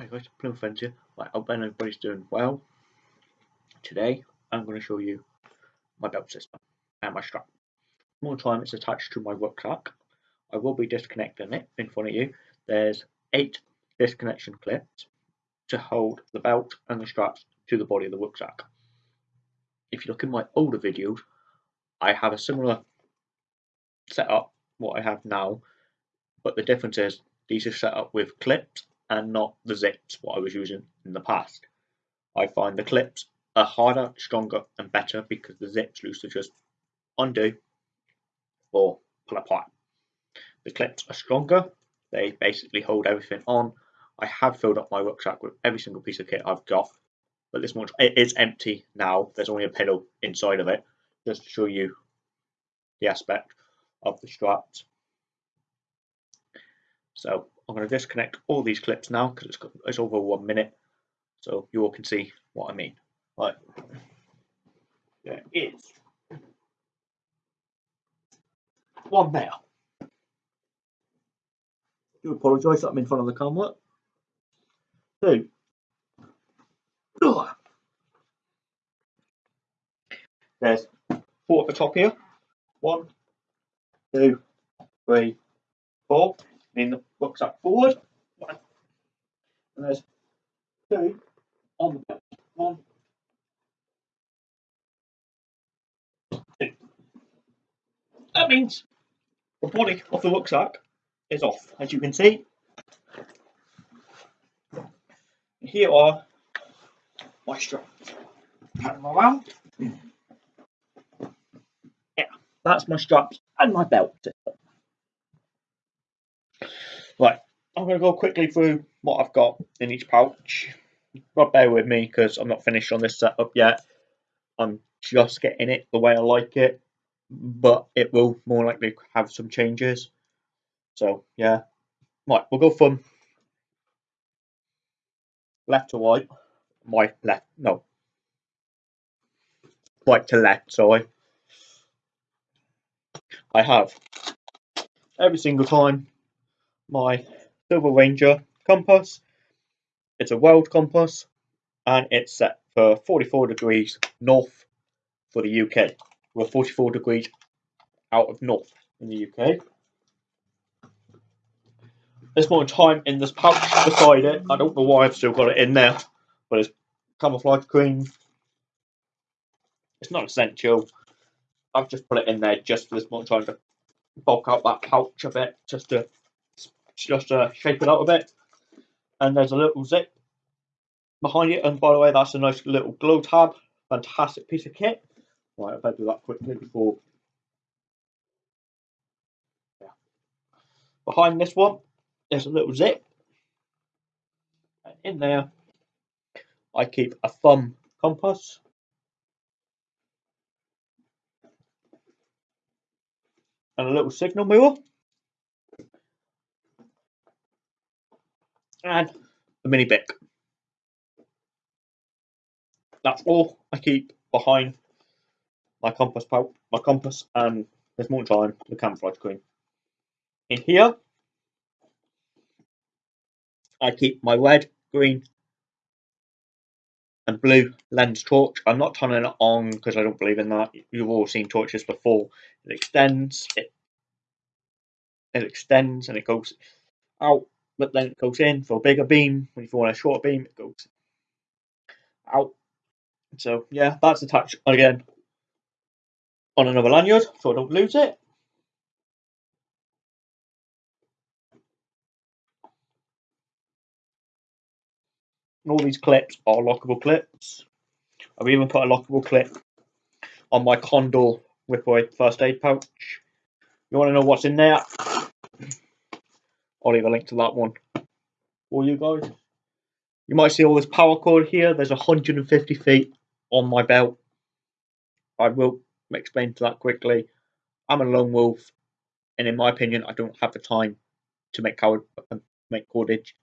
Hi guys, Plymouth Friends here. Right, I hope everybody's doing well. Today, I'm going to show you my belt system and my strap. More time it's attached to my rucksack. I will be disconnecting it in front of you. There's eight disconnection clips to hold the belt and the straps to the body of the rucksack. If you look in my older videos, I have a similar setup what I have now, but the difference is these are set up with clips and not the zips what I was using in the past. I find the clips are harder, stronger and better because the zips loose to just undo or pull apart. The clips are stronger, they basically hold everything on. I have filled up my rucksack with every single piece of kit I've got, but this one it is empty now. There's only a pillow inside of it, just to show you the aspect of the straps. So I'm going to disconnect all these clips now because it's, it's over one minute so you all can see what I mean. Right, there is one there. Do apologise that I'm in front of the camera. Two. Ugh. There's four at the top here. One, two, three, four in the rucksack forward. One. And there's two on the belt. One, two. That means the body of the rucksack is off, as you can see. Here are my straps. Pat around. Yeah, that's my straps and my belt. Right, I'm going to go quickly through what I've got in each pouch. But bear with me because I'm not finished on this setup yet. I'm just getting it the way I like it, but it will more likely have some changes. So yeah, right, we'll go from left to right. My left, no, right to left. Sorry. I have every single time my Silva Ranger compass. It's a world compass and it's set for 44 degrees north for the UK. We're 44 degrees out of north in the UK. There's more time in this pouch beside it. I don't know why I've still got it in there, but it's camouflage green. It's not essential. I've just put it in there just for this more time to bulk out that pouch a bit, just to just to shape it out a bit. And there's a little zip behind it. And by the way, that's a nice little glow tab. Fantastic piece of kit. Right, I better do that quickly before. Yeah. Behind this one, there's a little zip. And in there, I keep a thumb compass. And a little signal mirror. And a mini Bic. That's all I keep behind my compass pouch, my compass, and there's more time the camouflage screen. In here, I keep my red, green, and blue lens torch. I'm not turning it on because I don't believe in that. You've all seen torches before. It extends, it it extends and it goes out then it goes in for a bigger beam. When you want a shorter beam, it goes out. So yeah, that's attached again on another lanyard, so I don't lose it. And all these clips are lockable clips. I've even put a lockable clip on my Condor Ripaway first aid pouch. You want to know what's in there? I'll leave a link to that one for you guys. You might see all this paracord here. There's 150 feet on my belt. I will explain to that quickly. I'm a lone wolf, and in my opinion, I don't have the time to make cord make cordage.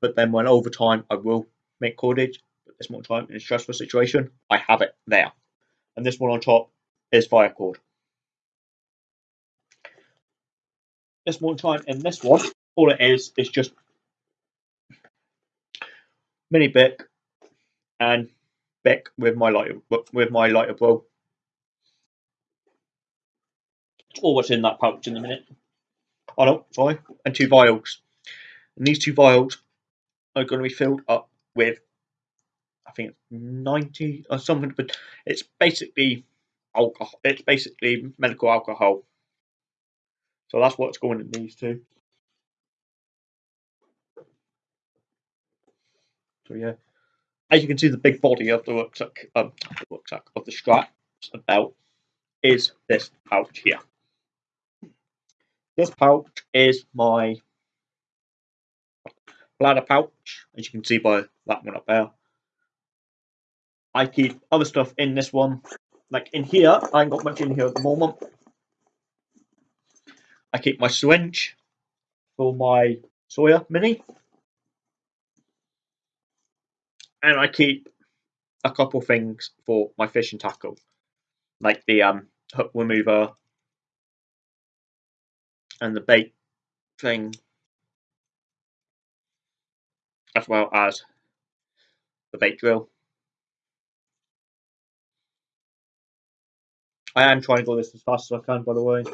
But then when over time, I will make cordage. But there's more time in a stressful situation. I have it there, and this one on top is fire cord. This one time in this one, all it is is just mini Bic, and Bic with my lighter with my lighter bulb. It's all what's in that pouch in a minute. Oh no, sorry, and two vials. And these two vials are going to be filled up with, I think it's 90 or something, but it's basically alcohol. It's basically medical alcohol. So that's what's going in these two. So yeah, as you can see, the big body of the rucksack, um, the rucksack of the straps and belt is this pouch here. This pouch is my bladder pouch, as you can see by that one up there. I keep other stuff in this one. Like in here, I ain't got much in here at the moment. I keep my syringe for my Sawyer Mini. And I keep a couple things for my fishing tackle, like the um, hook remover and the bait thing, as well as the bait drill. I am trying to go this as fast as I can, by the way.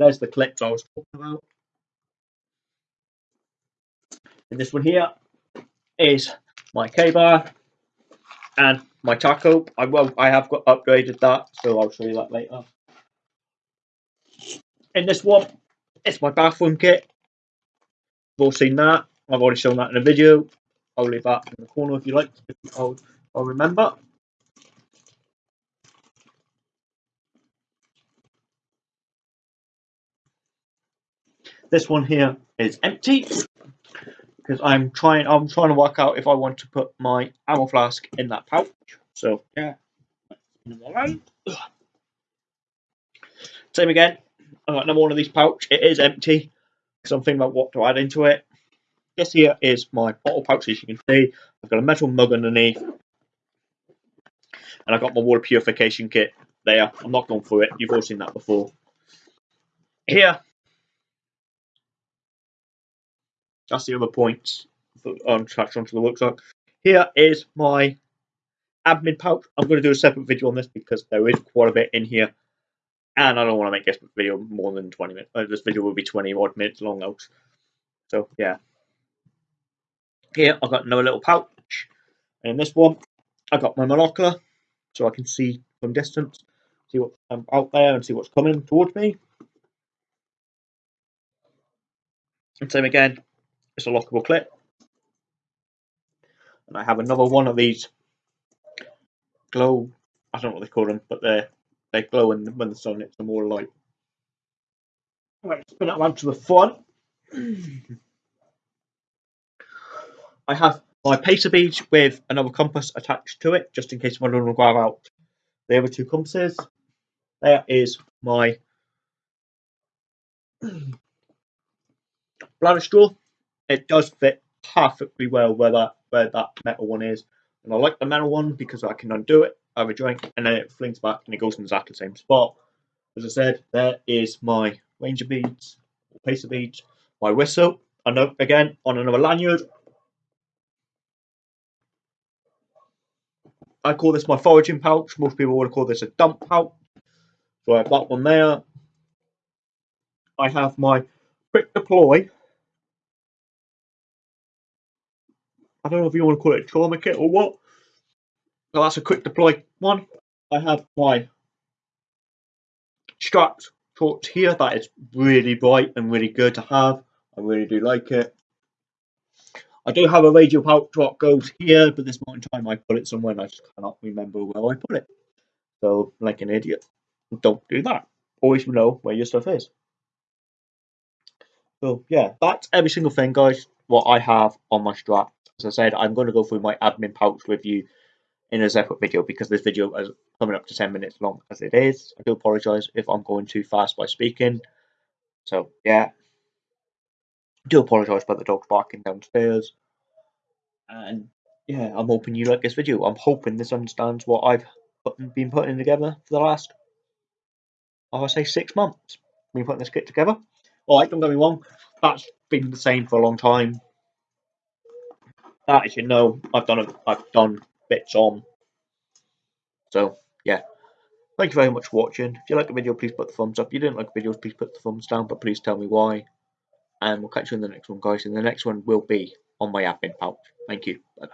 There's the clips I was talking about. And this one here is my Ka-Bar and my taco. I will I have got upgraded that, so I'll show you that later. In this one, it's my bathroom kit. You've all seen that. I've already shown that in a video. I'll leave that in the corner if you like. I'll, I'll remember. This one here is empty because I'm trying I'm trying to work out if I want to put my ammo flask in that pouch. So yeah. Same again. I got another one of these pouch. It is empty because I'm thinking about what to add into it. This here is my bottle pouch, as you can see. I've got a metal mug underneath. And I've got my water purification kit there. I'm not going through it. You've all seen that before. Here, that's the other points on attached onto the rucksack. Here is my admin pouch. I'm going to do a separate video on this because there is quite a bit in here. And I don't want to make this video more than 20 minutes. Uh, this video will be 20 odd minutes long out. So, yeah. Here, I've got another little pouch. And in this one, I've got my monocular. So I can see from distance, see what's um, out there and see what's coming towards me. And same again, it's a lockable clip. And I have another one of these glow, I don't know what they call them, but they're, they glow when, when the sun hits them more light. Right, spin it around to the front. I have my pacer beads with another compass attached to it, just in case I want to grab out the other two compasses. There is my bladder straw it does fit perfectly well where that where that metal one is. And I like the metal one because I can undo it, have a drink, and then it flings back and it goes in exactly the same spot. As I said, there is my ranger beads, or pacer beads, my whistle, and again on another lanyard. I call this my foraging pouch. Most people would call this a dump pouch. So I have that one there. I have my quick deploy I don't know if you want to call it trauma kit or what. Well, that's a quick deploy one. I have my strapped torch here. That is really bright and really good to have. I really do like it. I do have a radio pouch what goes here, but this moment in time I put it somewhere and I just cannot remember where I put it. So, like an idiot, don't do that. Always know where your stuff is. So, yeah, that's every single thing, guys, what I have on my strap. As I said, I'm going to go through my admin pouch with you in a separate video because this video is coming up to 10 minutes long as it is. I do apologise if I'm going too fast by speaking. So, yeah. I do apologise about the dogs barking downstairs. And, yeah, I'm hoping you like this video. I'm hoping this understands what I've put, been putting together for the last, oh, I would say, six months. Been putting this kit together. Alright, don't get me wrong. That's been the same for a long time as you know, I've done a, I've done bits on. So yeah, thank you very much for watching. If you like the video, please put the thumbs up. If you didn't like the video, please put the thumbs down, but please tell me why. And we'll catch you in the next one, guys. And the next one will be on my admin pouch. Thank you. Bye.